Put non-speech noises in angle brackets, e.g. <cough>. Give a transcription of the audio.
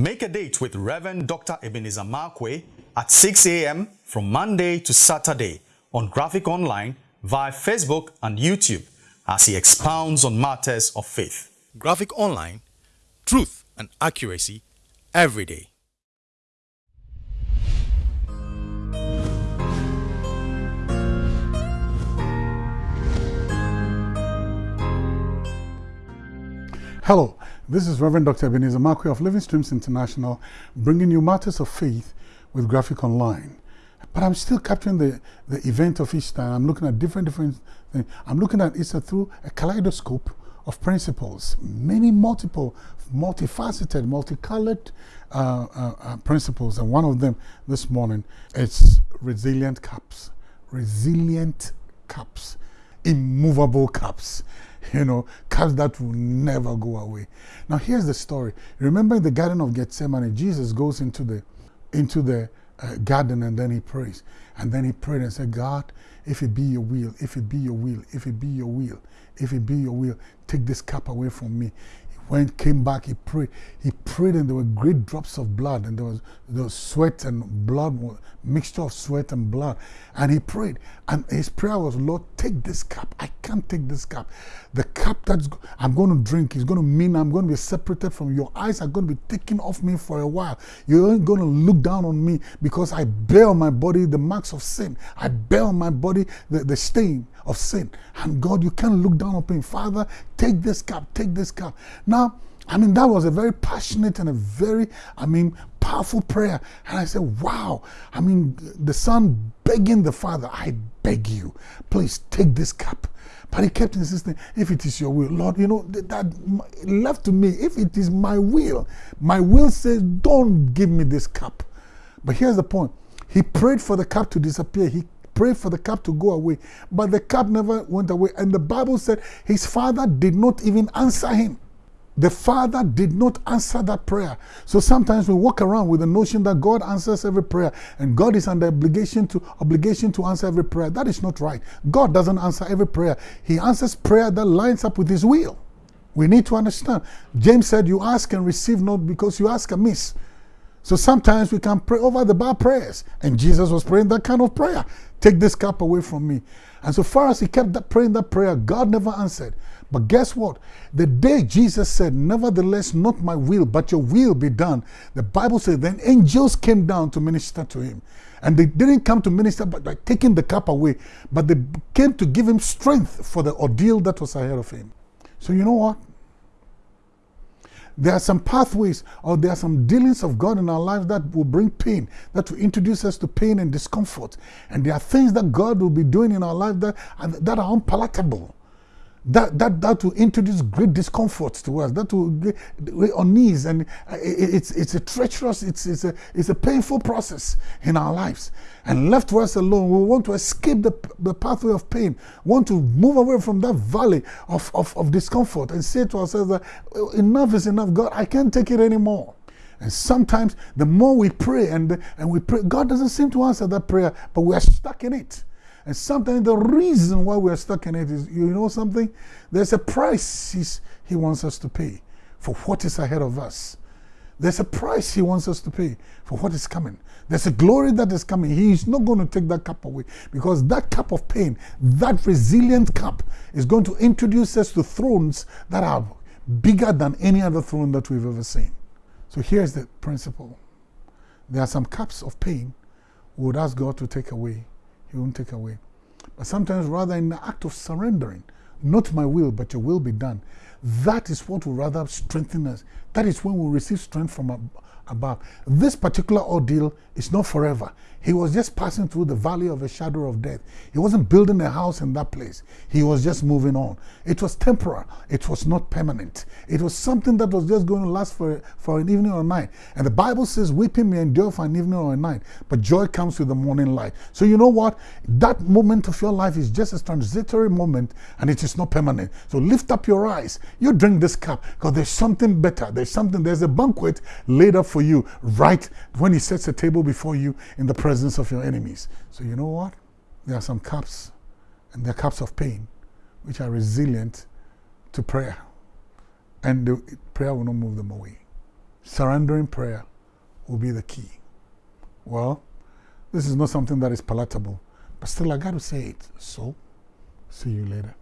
Make a date with Reverend Dr. Ebenezer Markwei at 6 a.m. from Monday to Saturday on Graphic Online via Facebook and YouTube as he expounds on matters of faith. Graphic Online, truth and accuracy every day. Hello, this is Reverend Dr. Ebenezer Markwei of Living Streams International, bringing you matters of faith with Graphic Online. But I'm still capturing the, the event of Easter. I'm looking at different, different things. I'm looking at Easter through a kaleidoscope of principles, many multiple, multifaceted, multicolored uh, uh, uh, principles. And one of them this morning is resilient cups. Resilient cups. Immovable cups <laughs> you know, cups that will never go away. Now here's the story. Remember in the Garden of Gethsemane, Jesus goes into the into the uh, garden and then he prays. And then he prayed and said, God, if it be your will, if it be your will, if it be your will, if it be your will, take this cup away from me when he came back, he prayed. He prayed, and there were great drops of blood, and there was, there was sweat and blood, mixture of sweat and blood. And he prayed, and his prayer was, Lord, take this cup. I can't take this cup. The cup that I'm going to drink is going to mean I'm going to be separated from your eyes, are going to be taken off me for a while. You're going to look down on me because I bear on my body the marks of sin. I bear on my body the, the stain of sin. And God, you can't look down upon me. Father, take this cup, take this cup. Now, I mean, that was a very passionate and a very, I mean, powerful prayer. And I said, wow. I mean, the son begging the father, I beg you, please take this cup. But he kept insisting, if it is your will, Lord, you know, that left to me, if it is my will, my will says, don't give me this cup. But here's the point. He prayed for the cup to disappear. He prayed for the cup to go away, but the cup never went away. And the Bible said his father did not even answer him. The father did not answer that prayer. So sometimes we walk around with the notion that God answers every prayer and God is under obligation to obligation to answer every prayer. That is not right. God doesn't answer every prayer. He answers prayer that lines up with his will. We need to understand. James said, You ask and receive not because you ask amiss. So sometimes we can pray over the bar prayers. And Jesus was praying that kind of prayer. Take this cup away from me. And so far as he kept that praying that prayer, God never answered. But guess what? The day Jesus said, Nevertheless, not my will, but your will be done, the Bible says, then angels came down to minister to him. And they didn't come to minister by, by taking the cup away, but they came to give him strength for the ordeal that was ahead of him. So, you know what? There are some pathways or there are some dealings of God in our lives that will bring pain, that will introduce us to pain and discomfort. And there are things that God will be doing in our life that, that are unpalatable that, that, that will introduce great discomfort to us. That will get on knees, and it's, it's a treacherous, it's, it's, a, it's a painful process in our lives. And left to us alone, we want to escape the, the pathway of pain, want to move away from that valley of, of, of discomfort and say to ourselves that oh, enough is enough. God, I can't take it anymore. And sometimes the more we pray and, and we pray, God doesn't seem to answer that prayer, but we are stuck in it. And sometimes the reason why we're stuck in it is, you know something? There's a price he wants us to pay for what is ahead of us. There's a price he wants us to pay for what is coming. There's a glory that is coming. He's not going to take that cup away because that cup of pain, that resilient cup, is going to introduce us to thrones that are bigger than any other throne that we've ever seen. So here's the principle there are some cups of pain we would ask God to take away he won't take away. But sometimes, rather, in the act of surrendering, not my will, but your will be done, that is what will rather strengthen us. That is when we receive strength from above. This particular ordeal is not forever. He was just passing through the valley of a shadow of death. He wasn't building a house in that place. He was just moving on. It was temporal. It was not permanent. It was something that was just going to last for, for an evening or a night. And the Bible says, weeping may endure for an evening or a night, but joy comes with the morning light. So you know what? That moment of your life is just a transitory moment and it is not permanent. So lift up your eyes. You drink this cup because there's something better. There's something, there's a banquet laid up for you right when he sets a table before you in the presence of your enemies. So you know what? There are some cups, and they're cups of pain, which are resilient to prayer. And the prayer will not move them away. surrendering prayer will be the key. Well, this is not something that is palatable, but still, I got to say it. So, see you later.